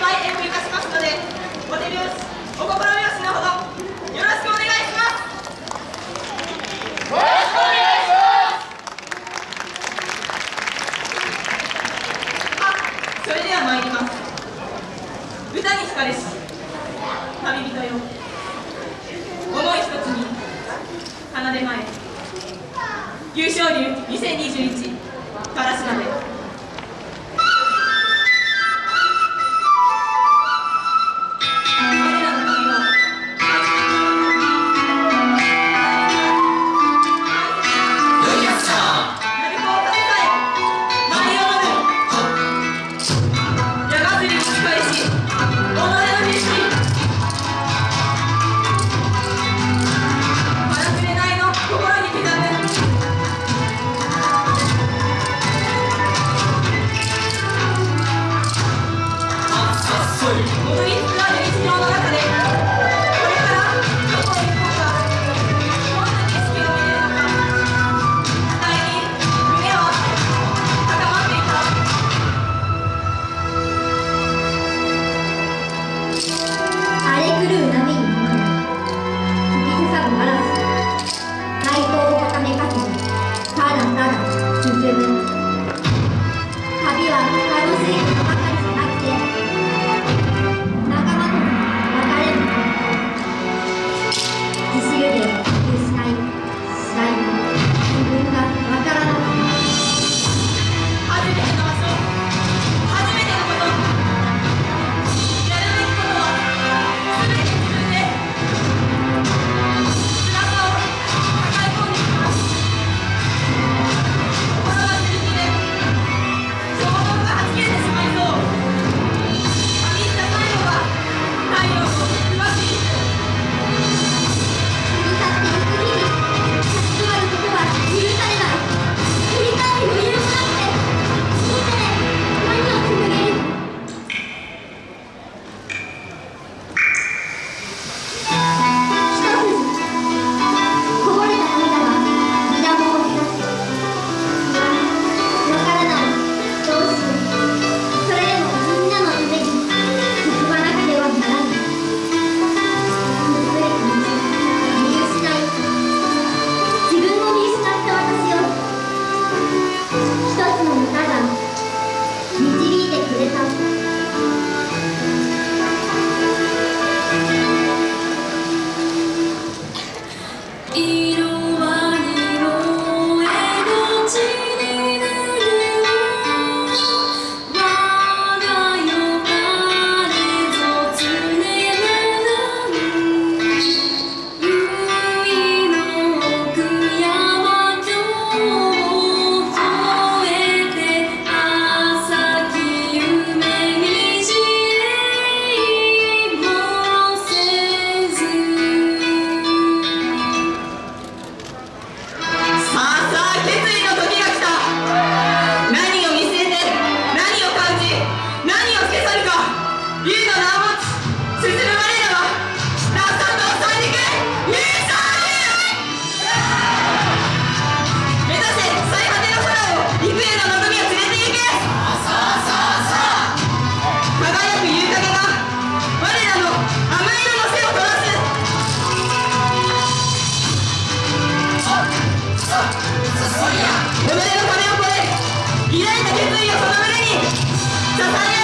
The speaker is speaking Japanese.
ぱい演舞いたします。のでお手拍子お心拍子のほどよろしくお願いします。よろしくお願いしあそれでは参ります。歌に惹かれし旅人よ思い一つに奏で前優勝流2021からしな就三样。